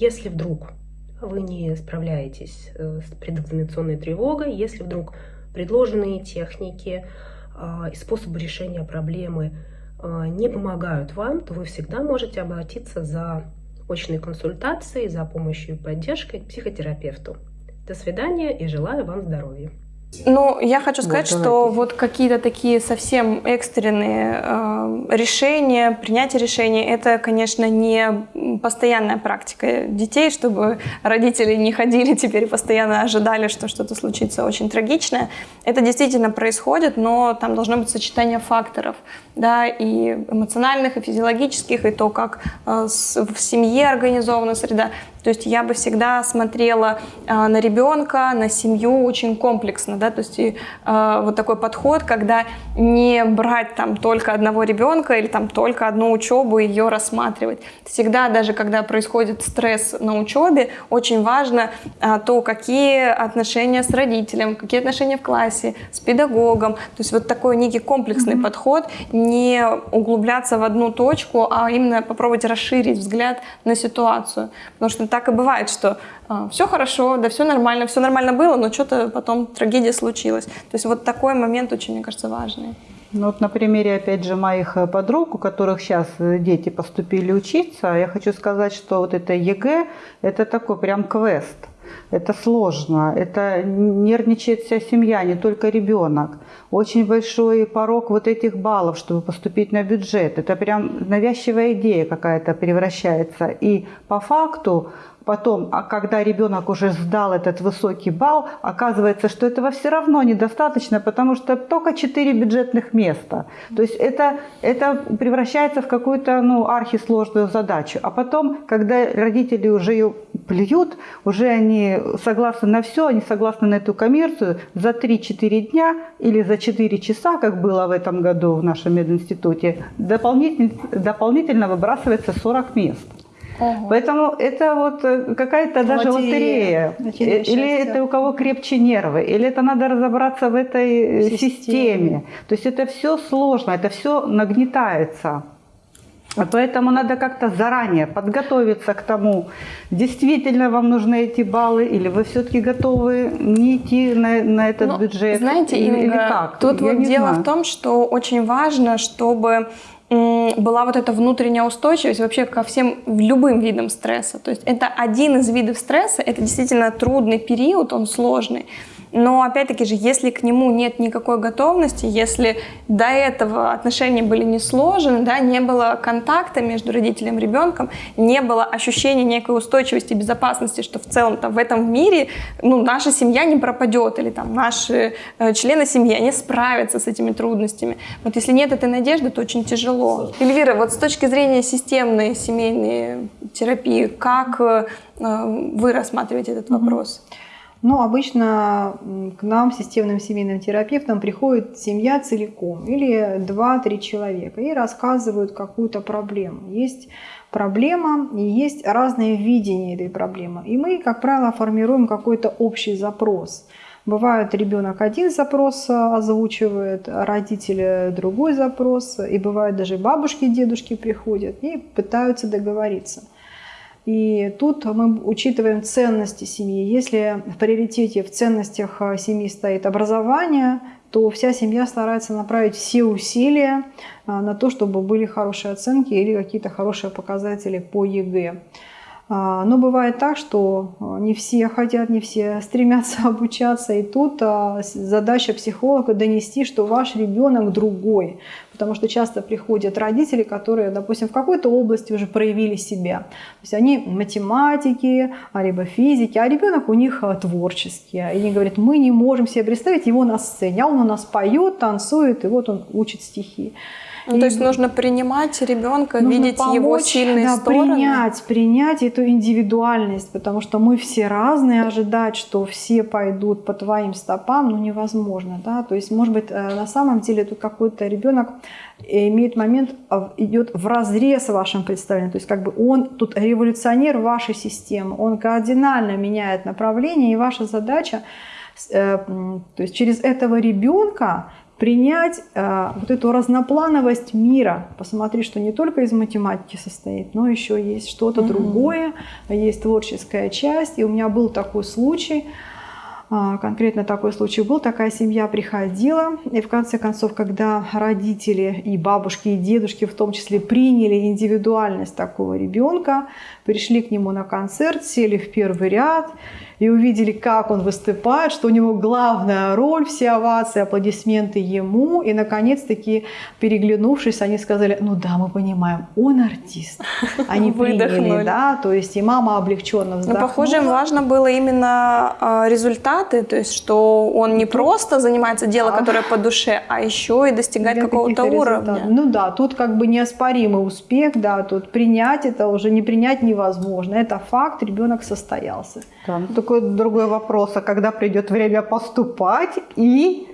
Если вдруг вы не справляетесь э, с предэкзаменационной тревогой, если вдруг предложенные техники и способы решения проблемы не помогают вам, то вы всегда можете обратиться за очной консультацией, за помощью и поддержкой к психотерапевту. До свидания и желаю вам здоровья. Ну, я хочу сказать, вот, что вот какие-то такие совсем экстренные э, решения, принятие решений, это, конечно, не постоянная практика детей, чтобы родители не ходили теперь постоянно ожидали, что что-то случится очень трагичное. Это действительно происходит, но там должно быть сочетание факторов, да, и эмоциональных, и физиологических, и то, как э, в семье организована среда. То есть я бы всегда смотрела э, на ребенка, на семью очень комплексно, да, то есть и, э, вот такой подход, когда не брать там только одного ребенка или там только одну учебу и ее рассматривать. Всегда, даже когда происходит стресс на учебе, очень важно э, то, какие отношения с родителем, какие отношения в классе, с педагогом. То есть вот такой некий комплексный м-м подход, не углубляться в одну точку, а именно попробовать расширить взгляд на ситуацию. Потому что так и бывает, что а, все хорошо, да все нормально, все нормально было, но что-то потом трагедия случилась. То есть вот такой момент очень, мне кажется, важный. Ну вот на примере, опять же, моих э, подруг, у которых сейчас э, дети поступили учиться, я хочу сказать, что вот это ЕГЭ, это такой прям квест. Это сложно, это нервничает вся семья, не только ребенок. Очень большой порог вот этих баллов, чтобы поступить на бюджет. Это прям навязчивая идея какая-то превращается. И по факту потом, а когда ребенок уже сдал этот высокий балл, оказывается, что этого все равно недостаточно, потому что только 4 бюджетных места. То есть это, это превращается в какую-то ну, архисложную задачу. А потом, когда родители уже ее плюют, уже они согласны на все, они согласны на эту коммерцию, за 3-4 дня или за 4 часа, как было в этом году в нашем мединституте, дополнительно, дополнительно выбрасывается 40 мест. Ого. Поэтому это вот э, какая-то даже лотерея. лотерея. Или это у кого крепче нервы, или это надо разобраться в этой э, системе. системе. То есть это все сложно, это все нагнетается. Поэтому надо как-то заранее подготовиться к тому, действительно вам нужны эти баллы, или вы все-таки готовы не идти на, на этот ну, бюджет. Знаете, или, Инга, или как? Тут Я вот дело знаю. в том, что очень важно, чтобы была вот эта внутренняя устойчивость вообще ко всем любым видам стресса. То есть это один из видов стресса, это действительно трудный период, он сложный. Но опять-таки же, если к нему нет никакой готовности, если до этого отношения были не сложены, да, не было контакта между родителем и ребенком, не было ощущения некой устойчивости и безопасности, что в целом-то в этом мире ну, наша семья не пропадет, или там наши э, члены семьи, они справятся с этими трудностями. Вот если нет этой надежды, то очень тяжело. Эльвира, вот с точки зрения системной семейной терапии, как э, вы рассматриваете этот вопрос? Mm -hmm. Но обычно к нам, системным семейным терапевтам, приходит семья целиком или 2-3 человека и рассказывают какую-то проблему. Есть проблема и есть разные видения этой проблемы. И мы, как правило, формируем какой-то общий запрос. Бывает, ребенок один запрос озвучивает, родители другой запрос, и бывает даже бабушки, дедушки приходят и пытаются договориться. И тут мы учитываем ценности семьи. Если в приоритете в ценностях э, семьи стоит образование, то вся семья старается направить все усилия э, на то, чтобы были хорошие оценки или какие-то хорошие показатели по ЕГЭ. А, но бывает так, что э, не все хотят, не все стремятся обучаться. И тут задача психолога донести, что ваш ребенок другой потому что часто приходят родители, которые, допустим, в какой-то области уже проявили себя. То есть они математики, а либо физики, а ребенок у них а, творческий. И они говорят, мы не можем себе представить его на сцене, а он у нас поет, танцует, и вот он учит стихи. Ну, и, то есть нужно принимать ребенка, видеть помочь, его сильные да, стороны. Принять, принять эту индивидуальность, потому что мы все разные, ожидать, что все пойдут по твоим стопам, ну невозможно, да. То есть, может быть, э, на самом деле тут какой-то ребенок имеет момент, а, идет в разрез вашим представлением, то есть как бы он тут революционер вашей системы, он кардинально меняет направление, и ваша задача, э, то есть через этого ребенка принять э, вот эту разноплановость мира, посмотри, что не только из математики состоит, но еще есть что-то mm-hmm. другое, есть творческая часть. И у меня был такой случай, э, конкретно такой случай был, такая семья приходила, и в конце концов, когда родители и бабушки, и дедушки в том числе приняли индивидуальность такого ребенка, пришли к нему на концерт, сели в первый ряд, и увидели, как он выступает, что у него главная роль, все овации, аплодисменты ему. И, наконец-таки, переглянувшись, они сказали, ну да, мы понимаем, он артист. Они приняли, да, то есть и мама облегченно вздохнула. Но, похоже, им важно было именно а, результаты, то есть что он не просто занимается делом, которое по душе, а еще и достигает какого-то уровня. Ну да, тут как бы неоспоримый успех, да, тут принять это уже не принять невозможно. Это факт, ребенок состоялся. Да, ну, такой другой вопрос, а когда придет время поступать и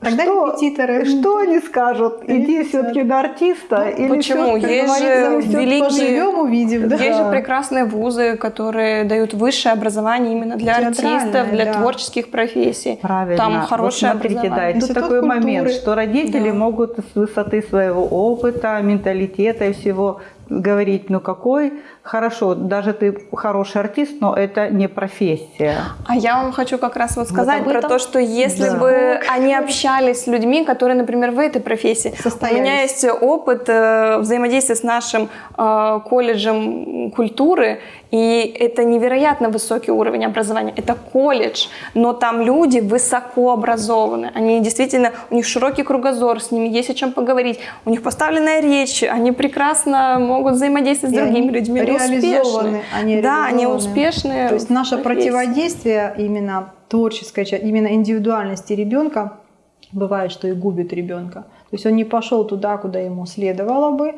Тогда что, репетиторы. Что они скажут? Иди все-таки на артиста? Ну, или почему? Есть же великие... Поживем, увидим. Да. Есть же прекрасные вузы, которые дают высшее образование именно для артистов, для да. творческих профессий. Правильно. Там хорошее вот смотрите, образование. Да, и тут такой культуры. момент, что родители да. могут с высоты своего опыта, менталитета и всего говорить, ну какой, хорошо, даже ты хороший артист, но это не профессия. А я вам хочу как раз вот сказать вот про то, что если да. бы они общались с людьми, которые, например, в этой профессии. У меня есть опыт э, взаимодействия с нашим э, колледжем культуры, и это невероятно высокий уровень образования. Это колледж, но там люди высоко образованы. Они действительно, у них широкий кругозор, с ними есть о чем поговорить, у них поставленная речь, они прекрасно могут взаимодействовать с другими людьми. Они реализованы. Они да, они успешные. То есть наше противодействие именно творческая часть, именно индивидуальности ребенка бывает, что и губит ребенка. То есть он не пошел туда, куда ему следовало бы, а,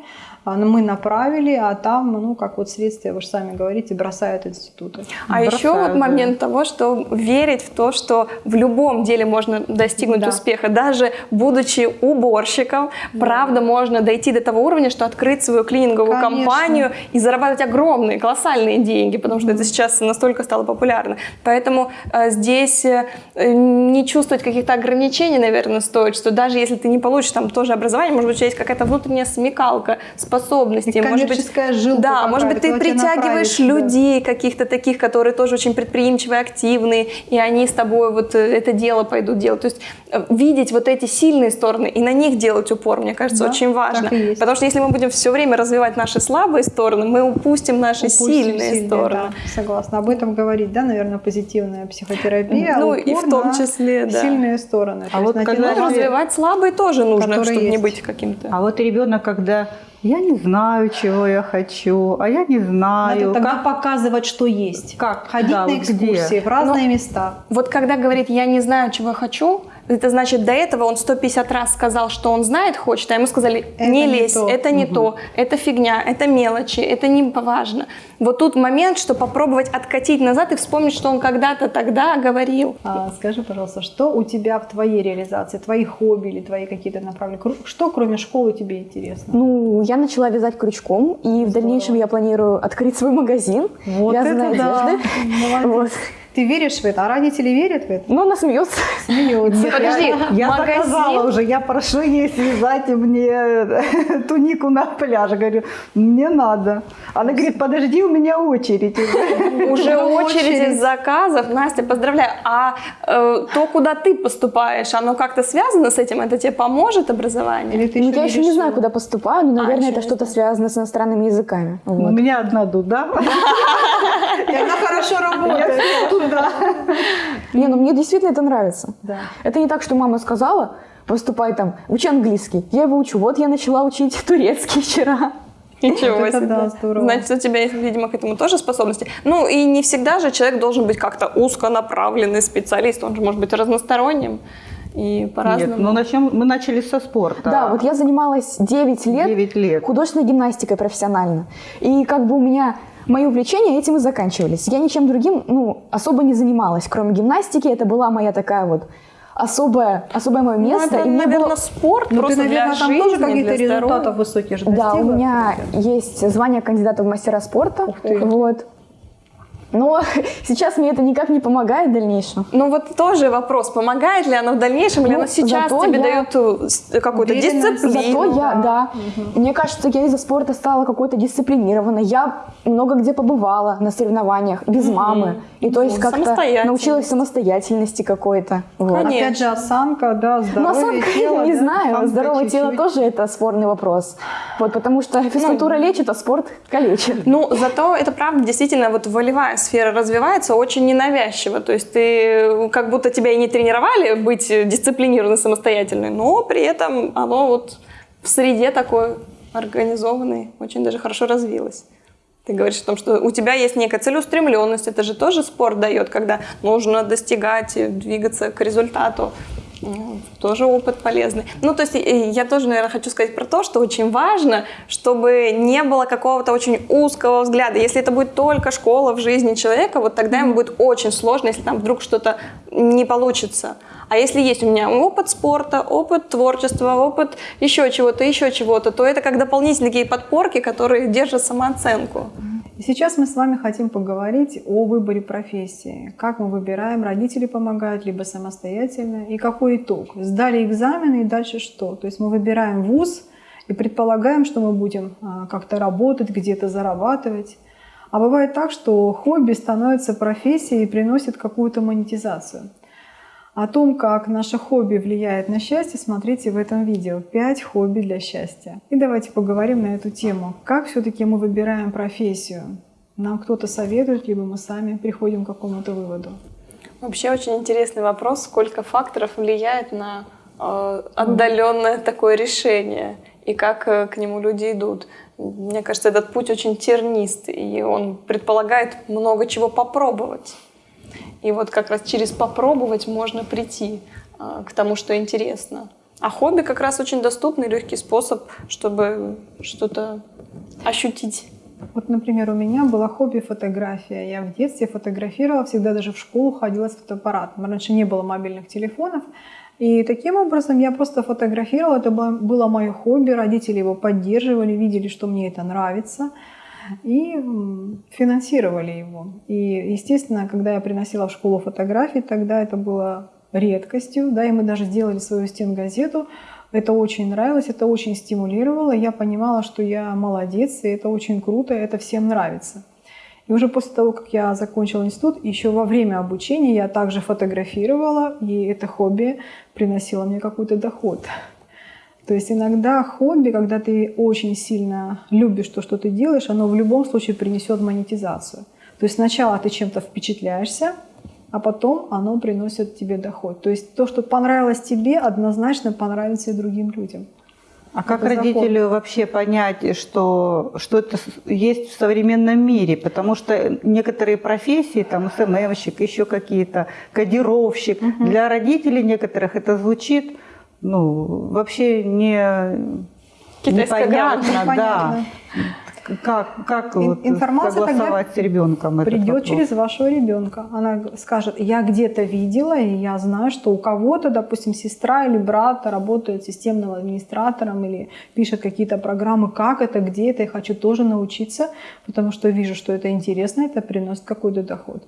мы направили, а там, ну, как вот следствие, вы же сами говорите, бросают институты. А бросают, еще вот момент да. того, что верить в то, что в любом деле можно достигнуть да. успеха, даже будучи уборщиком, да. правда, можно дойти до того уровня, что открыть свою клининговую Конечно. компанию и зарабатывать огромные, колоссальные деньги, потому что mm. это сейчас настолько стало популярно. Поэтому э, здесь э, не чувствовать каких-то ограничений, наверное, стоит, что даже если ты не получишь там тоже образование, может быть, у тебя есть какая-то внутренняя смекалка, способность способности. Может быть, жилка да, может быть, ты притягиваешь людей каких-то таких, которые тоже очень предприимчивые, активные, и они с тобой вот э, это дело пойдут делать. То есть э, видеть вот эти сильные стороны и на них делать упор, мне кажется, да, очень важно. Потому что если мы будем все время развивать наши слабые стороны, мы упустим наши упустим сильные, сильные стороны. Да, согласна. Об этом говорить, да, наверное, позитивная психотерапия. Ну и в том числе, да. Сильные стороны. А вот когда развивать слабые тоже нужно, чтобы есть. не быть каким-то. А вот ребенок, когда я не знаю, чего я хочу, а я не знаю. Надо тогда как... показывать, что есть. Как? Ходить да, на экскурсии где? в разные Но, места. Вот когда говорит «я не знаю, чего хочу», это значит, до этого он 150 раз сказал, что он знает, хочет, а ему сказали, не это лезь, не это не угу. то, это фигня, это мелочи, это не важно. Вот тут момент, что попробовать откатить назад и вспомнить, что он когда-то тогда говорил. А, скажи, пожалуйста, что у тебя в твоей реализации, твои хобби или твои какие-то направления, что кроме школы тебе интересно? Ну, я начала вязать крючком, и Здорово. в дальнейшем я планирую открыть свой магазин вот вязаной это да. Молодец. Вот. Ты веришь в это? А родители верят в это? Ну, она смеется. Смеется. Подожди, я, я магазин... заказала уже, я прошу ей связать мне тунику на пляже. Говорю, мне надо. Она говорит, подожди, у меня очередь. Уже очередь из заказов. Настя, поздравляю. А э, то, куда ты поступаешь, оно как-то связано с этим? Это тебе поможет образование? Или ты ну, я еще не знаю, куда поступаю, но, а, наверное, это что-то связано с иностранными языками. У меня одна дуда. И она хорошо работает. Да. Не, ну мне действительно это нравится. Да. Это не так, что мама сказала, поступай там, учи английский. Я его учу. Вот я начала учить турецкий вчера. Ничего это себе. Да, здорово. Значит, у тебя есть, видимо, к этому тоже способности. Ну, и не всегда же человек должен быть как-то узконаправленный специалист. Он же может быть разносторонним. И по-разному. Нет, ну начнем, мы начали со спорта. Да, вот я занималась 9 лет, 9 лет художественной гимнастикой профессионально. И как бы у меня мои увлечения этим и заканчивались. Я ничем другим ну, особо не занималась, кроме гимнастики. Это была моя такая вот особое, особое мое место. Ну, это, и наверное, было... спорт ну, просто ты, наверное, для там жизни, тоже какие-то результаты высокие же Да, у меня есть звание кандидата в мастера спорта. Ух ты. Вот. Но сейчас мне это никак не помогает в дальнейшем. Ну вот тоже вопрос, помогает ли оно в дальнейшем, или Ну, оно сейчас тебе я- дает э, какую-то дисциплину? Зато я, да. Мне кажется, я из-за спорта стала какой-то дисциплинированной. Я много где побывала на соревнованиях без мамы. И то есть Ну, как-то научилась самостоятельности какой-то. Вот. Конечно. Опять же, осанка, да, Ну, здоровье осанка, тела. не да, знаю, осанка здоровое тело чуть-чуть. тоже это спорный вопрос. Вот, потому что физкультура лечит, а спорт калечит. Ну, зато это правда, действительно, вот волевая сфера развивается очень ненавязчиво. То есть ты как будто тебя и не тренировали быть дисциплинированной, самостоятельной, но при этом оно вот в среде такой организованной очень даже хорошо развилось. Ты говоришь о том, что у тебя есть некая целеустремленность, это же тоже спорт дает, когда нужно достигать, и двигаться к результату. Тоже опыт полезный. Ну, то есть я тоже, наверное, хочу сказать про то, что очень важно, чтобы не было какого-то очень узкого взгляда. Если это будет только школа в жизни человека, вот тогда ему будет очень сложно, если там вдруг что-то не получится. А если есть у меня опыт спорта, опыт творчества, опыт еще чего-то, еще чего-то, то это как дополнительные подпорки, которые держат самооценку. И сейчас мы с вами хотим поговорить о выборе профессии. Как мы выбираем, родители помогают, либо самостоятельно, и какой итог. Сдали экзамены и дальше что? То есть мы выбираем вуз и предполагаем, что мы будем а, как-то работать, где-то зарабатывать. А бывает так, что хобби становится профессией и приносит какую-то монетизацию. О том, как наше хобби влияет на счастье, смотрите в этом видео. 5 хобби для счастья. И давайте поговорим на эту тему. Как все-таки мы выбираем профессию? Нам кто-то советует, либо мы сами приходим к какому-то выводу. Вообще очень интересный вопрос, сколько факторов влияет на э, отдаленное такое решение и как э, к нему люди идут. Мне кажется, этот путь очень тернист, и он предполагает много чего попробовать. И вот как раз через попробовать можно прийти э, к тому, что интересно. А хобби как раз очень доступный, легкий способ, чтобы что-то ощутить. Вот, например, у меня было хобби фотография. Я в детстве фотографировала, всегда даже в школу ходила с фотоаппаратом. Раньше не было мобильных телефонов. И таким образом я просто фотографировала. Это было мое хобби. Родители его поддерживали, видели, что мне это нравится. И финансировали его. И, естественно, когда я приносила в школу фотографии, тогда это было редкостью. Да, и мы даже сделали свою стенгазету. Это очень нравилось, это очень стимулировало. Я понимала, что я молодец, и это очень круто, это всем нравится. И уже после того, как я закончила институт, еще во время обучения я также фотографировала, и это хобби приносило мне какой-то доход. То есть иногда хобби, когда ты очень сильно любишь то, что ты делаешь, оно в любом случае принесет монетизацию. То есть сначала ты чем-то впечатляешься, а потом оно приносит тебе доход. То есть то, что понравилось тебе, однозначно понравится и другим людям. А как Это закон. родителю вообще понять, что, что это есть в современном мире? Потому что некоторые профессии, там СММщик, еще какие-то, кодировщик, для родителей некоторых это звучит ну, вообще не Китайская непонятно, да. Непонятно. Как, как Ин- вот информация тогда согласовать с ребенком Придет вопрос? через вашего ребенка. Она скажет, я где-то видела, и я знаю, что у кого-то, допустим, сестра или брат работает системным администратором или пишет какие-то программы, как это, где это, я хочу тоже научиться, потому что вижу, что это интересно, это приносит какой-то доход.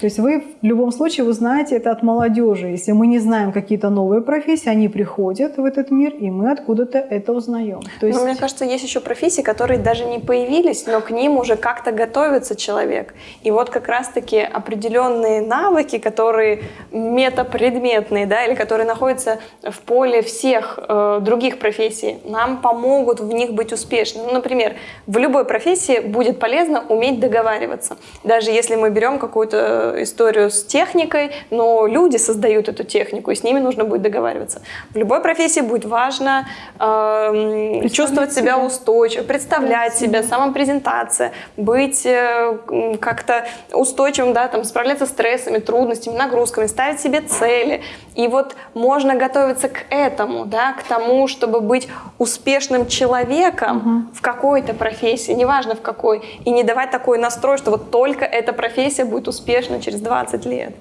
То есть вы в любом случае узнаете это от молодежи. Если мы не знаем какие-то новые профессии, они приходят в этот мир, и мы откуда-то это узнаем. То есть Но мне кажется, есть еще профессии, которые даже не появились, но к ним уже как-то готовится человек. И вот как раз-таки определенные навыки, которые метапредметные, да, или которые находятся в поле всех э, других профессий, нам помогут в них быть успешными. Ну, например, в любой профессии будет полезно уметь договариваться. Даже если мы берем какую-то историю с техникой, но люди создают эту технику, и с ними нужно будет договариваться. В любой профессии будет важно эм, чувствовать себя устойчиво, представлять себя, самопрезентация, быть э, как-то устойчивым, да, там, справляться с стрессами, трудностями, нагрузками, ставить себе цели. И вот можно готовиться к этому, да, к тому, чтобы быть успешным человеком в какой-то профессии, неважно в какой, и не давать такой настрой, что вот только эта профессия будет успешна через 20 лет.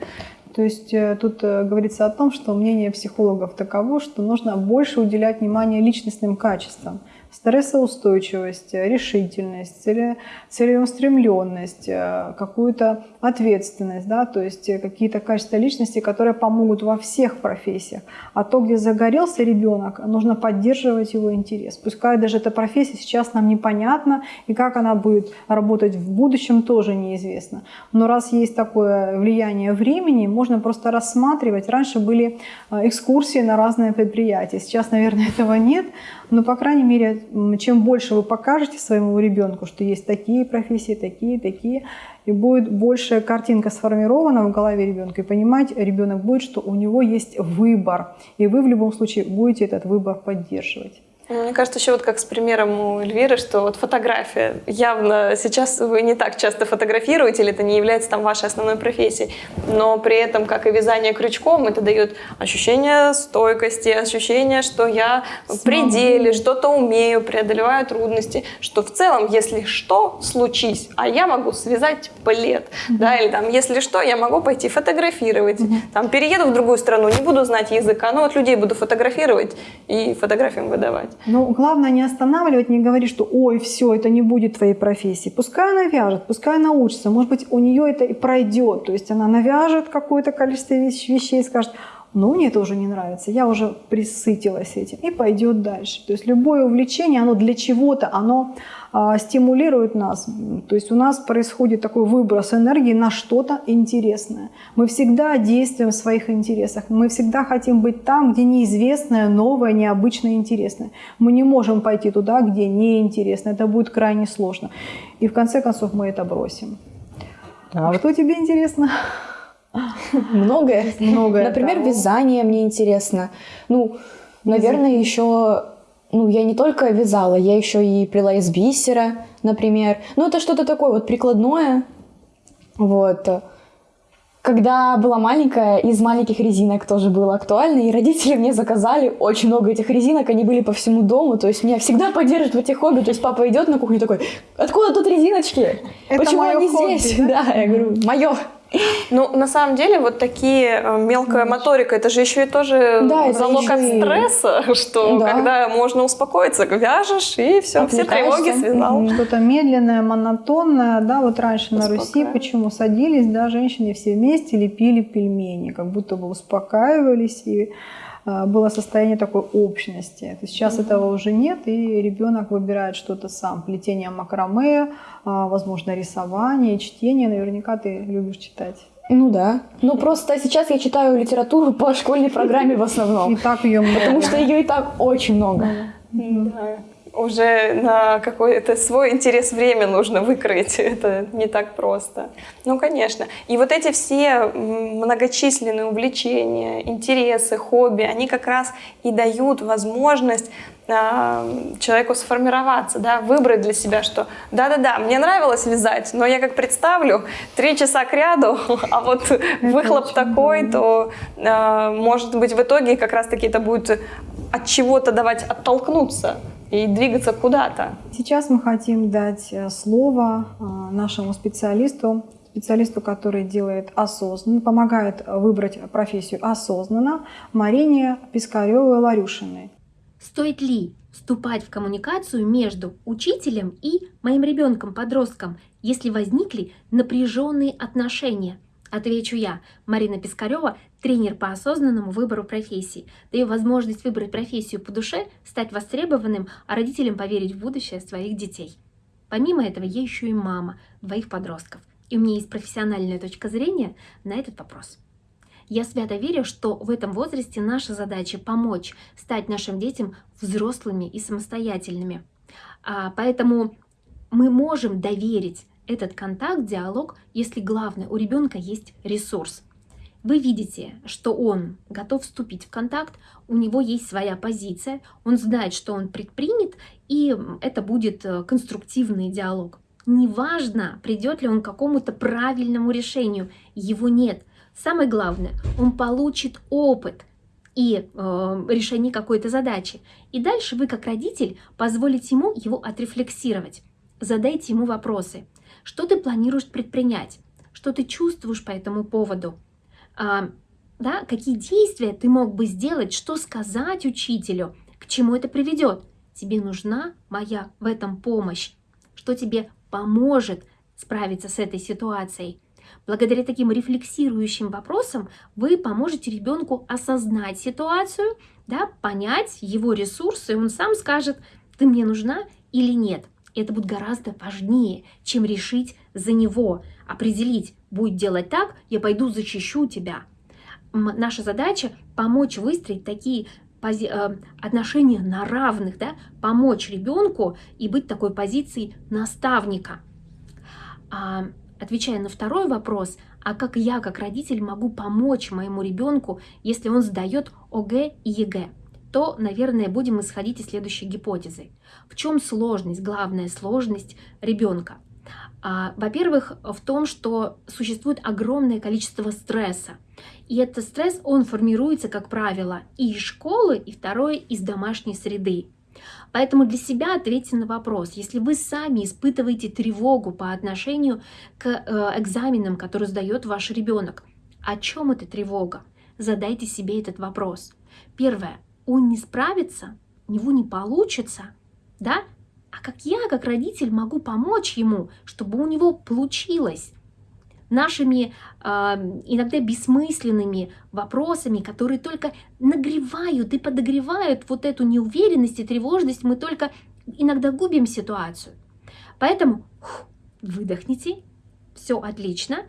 То есть э, тут э, говорится о том, что мнение психологов таково, что нужно больше уделять внимание личностным качествам стрессоустойчивость, решительность, целеустремленность, э, какую-то ответственность, да, то есть э, какие-то качества личности, которые помогут во всех профессиях. А то, где загорелся ребенок, нужно поддерживать его интерес. Пускай даже эта профессия сейчас нам непонятна, и как она будет работать в будущем, тоже неизвестно. Но раз есть такое влияние времени, можно просто рассматривать. Раньше были э, экскурсии на разные предприятия, сейчас, наверное, этого нет, но, по крайней мере, чем больше вы покажете своему ребенку, что есть такие профессии, такие, такие, и будет большая картинка сформирована в голове ребенка, и понимать ребенок будет, что у него есть выбор, и вы в любом случае будете этот выбор поддерживать. Мне кажется, еще вот как с примером у Эльвиры, что вот фотография. Явно сейчас вы не так часто фотографируете, или это не является там вашей основной профессией, но при этом, как и вязание крючком, это дает ощущение стойкости, ощущение, что я в пределе, что-то умею, преодолеваю трудности, что в целом, если что, случись, а я могу связать плед, mm-hmm. да, или там, если что, я могу пойти фотографировать, mm-hmm. там, перееду в другую страну, не буду знать языка, но вот людей буду фотографировать и фотографиям выдавать. Но главное не останавливать, не говорить, что ой, все, это не будет твоей профессии. Пускай она вяжет, пускай она учится. Может быть, у нее это и пройдет. То есть она навяжет какое-то количество вещей и скажет, ну, мне это уже не нравится, я уже присытилась этим, и пойдет дальше. То есть любое увлечение, оно для чего-то, оно а, стимулирует нас. То есть у нас происходит такой выброс энергии на что-то интересное. Мы всегда действуем в своих интересах, мы всегда хотим быть там, где неизвестное, новое, необычное, интересное. Мы не можем пойти туда, где неинтересно, это будет крайне сложно. И в конце концов мы это бросим. А что тебе интересно? Многое. Многое. Например, да. вязание мне интересно. Ну, наверное, еще ну, я не только вязала, я еще и плела из бисера, например. Ну, это что-то такое вот прикладное. Вот. Когда была маленькая, из маленьких резинок тоже было актуально, и родители мне заказали очень много этих резинок, они были по всему дому, то есть меня всегда поддерживают в этих хобби, то есть папа идет на кухню такой, откуда тут резиночки? Это Почему они хобби, здесь? Да? да, я говорю, мое. Ну, на самом деле, вот такие э, мелкая моторика, это же еще и тоже да, залог от стресса, что да. когда можно успокоиться, вяжешь, и все, все тревоги связал. Что-то медленное, монотонное, да, вот раньше на Руси почему садились, да, женщины все вместе лепили пельмени, как будто бы успокаивались и было состояние такой общности. То сейчас mm-hmm. этого уже нет, и ребенок выбирает что-то сам. Плетение макраме, а, возможно, рисование, чтение. Наверняка ты любишь читать. Ну да. Ну просто сейчас я читаю литературу по школьной программе в основном. И так ее много. Потому что ее и так очень много. Да уже на какой-то свой интерес время нужно выкроить. Это не так просто. Ну, конечно. И вот эти все многочисленные увлечения, интересы, хобби, они как раз и дают возможность э, человеку сформироваться, да, выбрать для себя, что да-да-да, мне нравилось вязать, но я как представлю три часа к ряду, а вот выхлоп такой, то, э, может быть, в итоге как раз-таки это будет от чего-то давать оттолкнуться и двигаться куда-то. Сейчас мы хотим дать э, слово э, нашему специалисту, специалисту, который делает осознанно, помогает выбрать профессию осознанно, Марине Пискаревой-Ларюшиной. Стоит ли вступать в коммуникацию между учителем и моим ребенком-подростком, если возникли напряженные отношения? Отвечу я, Марина Пискарева, тренер по осознанному выбору профессии. Даю возможность выбрать профессию по душе, стать востребованным, а родителям поверить в будущее своих детей. Помимо этого, я еще и мама двоих подростков. И у меня есть профессиональная точка зрения на этот вопрос. Я свято верю, что в этом возрасте наша задача помочь стать нашим детям взрослыми и самостоятельными. А, поэтому мы можем доверить этот контакт, диалог, если главное, у ребенка есть ресурс. Вы видите, что он готов вступить в контакт, у него есть своя позиция, он знает, что он предпримет, и это будет э, конструктивный диалог. Неважно, придет ли он к какому-то правильному решению, его нет. Самое главное, он получит опыт и э, решение какой-то задачи. И дальше вы, как родитель, позволите ему его отрефлексировать. Задайте ему вопросы. Что ты планируешь предпринять? Что ты чувствуешь по этому поводу? Да, какие действия ты мог бы сделать, что сказать учителю, к чему это приведет. Тебе нужна моя в этом помощь, что тебе поможет справиться с этой ситуацией. Благодаря таким рефлексирующим вопросам вы поможете ребенку осознать ситуацию, да, понять его ресурсы, и он сам скажет, ты мне нужна или нет. Это будет гораздо важнее, чем решить за него, определить, будет делать так, я пойду защищу тебя. Наша задача помочь выстроить такие э, отношения на равных, да, помочь ребенку и быть такой позицией наставника. А, отвечая на второй вопрос, а как я, как родитель, могу помочь моему ребенку, если он сдает ОГЭ и ЕГЭ? То, наверное, будем исходить из следующей гипотезы. В чем сложность, главная сложность ребенка? А, во-первых, в том, что существует огромное количество стресса. И этот стресс, он формируется, как правило, и из школы, и второе, из домашней среды. Поэтому для себя ответьте на вопрос, если вы сами испытываете тревогу по отношению к э, экзаменам, которые сдает ваш ребенок, о чем эта тревога? Задайте себе этот вопрос. Первое. Он не справится, у него не получится, да? А как я, как родитель, могу помочь ему, чтобы у него получилось? Нашими э, иногда бессмысленными вопросами, которые только нагревают и подогревают вот эту неуверенность и тревожность, мы только иногда губим ситуацию. Поэтому выдохните, все отлично,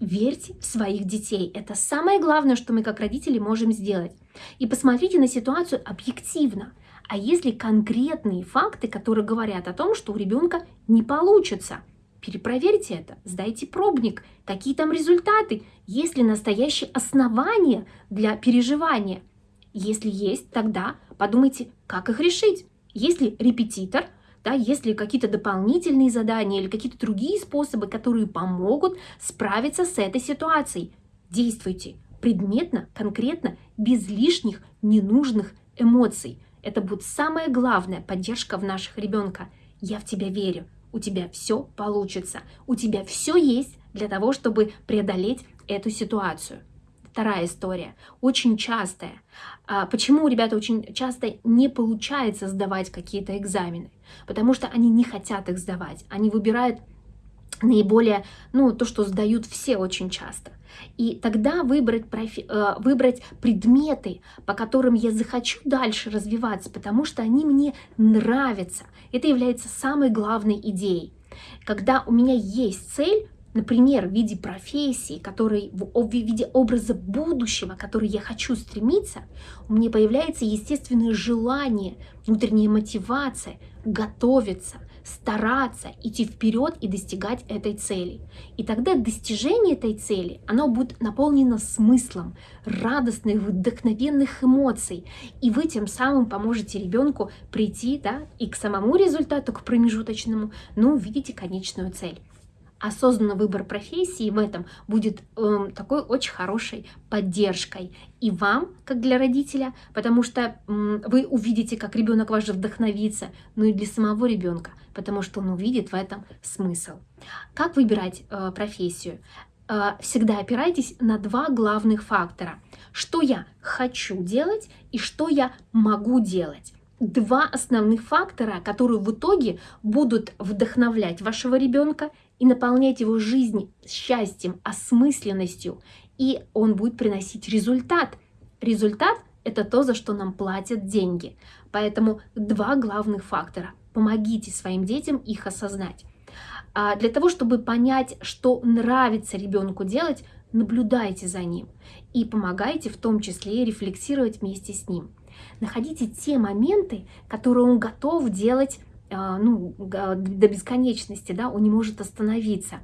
верьте в своих детей. Это самое главное, что мы как родители можем сделать. И посмотрите на ситуацию объективно. А если конкретные факты, которые говорят о том, что у ребенка не получится? Перепроверьте это, сдайте пробник, какие там результаты, есть ли настоящие основания для переживания. Если есть, тогда подумайте, как их решить. Если репетитор, да, если какие-то дополнительные задания или какие-то другие способы, которые помогут справиться с этой ситуацией, действуйте предметно, конкретно, без лишних ненужных эмоций. Это будет самая главная поддержка в наших ребенка. Я в тебя верю, у тебя все получится, у тебя все есть для того, чтобы преодолеть эту ситуацию. Вторая история, очень частая. А почему у ребят очень часто не получается сдавать какие-то экзамены? Потому что они не хотят их сдавать, они выбирают наиболее, ну, то, что сдают все очень часто. И тогда выбрать, профи, э, выбрать предметы, по которым я захочу дальше развиваться, потому что они мне нравятся. Это является самой главной идеей. Когда у меня есть цель, например, в виде профессии, который, в виде образа будущего, который я хочу стремиться, у меня появляется естественное желание, внутренняя мотивация готовиться, стараться идти вперед и достигать этой цели. И тогда достижение этой цели, оно будет наполнено смыслом, радостных, вдохновенных эмоций. И вы тем самым поможете ребенку прийти да, и к самому результату, к промежуточному, но увидите конечную цель осознанный выбор профессии в этом будет э, такой очень хорошей поддержкой и вам, как для родителя, потому что э, вы увидите, как ребенок ваш вдохновится, но и для самого ребенка, потому что он увидит в этом смысл. Как выбирать э, профессию? Э, всегда опирайтесь на два главных фактора. Что я хочу делать и что я могу делать два основных фактора, которые в итоге будут вдохновлять вашего ребенка и наполнять его жизнь счастьем, осмысленностью, и он будет приносить результат. Результат – это то, за что нам платят деньги. Поэтому два главных фактора. Помогите своим детям их осознать. А для того, чтобы понять, что нравится ребенку делать, наблюдайте за ним и помогайте в том числе рефлексировать вместе с ним. Находите те моменты, которые он готов делать ну, до бесконечности, да, он не может остановиться.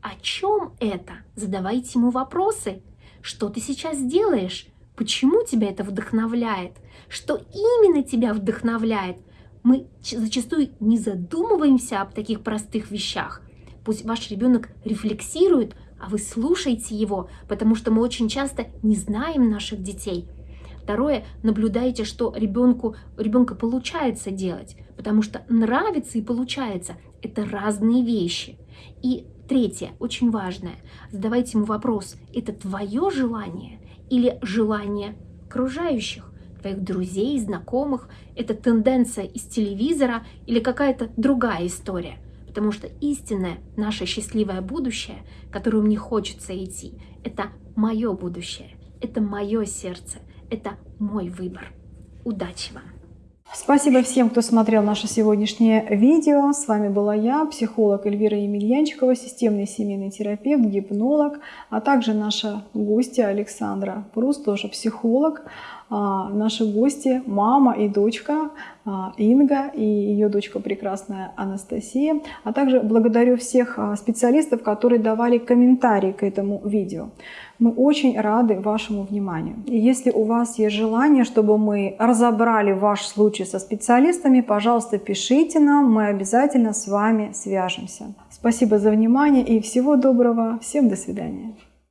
О чем это? Задавайте ему вопросы. Что ты сейчас делаешь? Почему тебя это вдохновляет? Что именно тебя вдохновляет? Мы зачастую не задумываемся об таких простых вещах. Пусть ваш ребенок рефлексирует, а вы слушаете его, потому что мы очень часто не знаем наших детей – Второе, наблюдайте, что ребенку, ребенка получается делать, потому что нравится и получается – это разные вещи. И Третье, очень важное. Задавайте ему вопрос, это твое желание или желание окружающих? твоих друзей, знакомых, это тенденция из телевизора или какая-то другая история. Потому что истинное наше счастливое будущее, которое мне хочется идти, это мое будущее, это мое сердце, это мой выбор. Удачи вам! Спасибо всем, кто смотрел наше сегодняшнее видео. С вами была я, психолог Эльвира Емельянчикова, системный семейный терапевт, гипнолог, а также наша гостья Александра Прус, тоже психолог. А, наши гости, мама и дочка а, Инга и ее дочка прекрасная Анастасия. А также благодарю всех а, специалистов, которые давали комментарии к этому видео. Мы очень рады вашему вниманию. И если у вас есть желание, чтобы мы разобрали ваш случай со специалистами, пожалуйста, пишите нам, мы обязательно с вами свяжемся. Спасибо за внимание и всего доброго. Всем до свидания.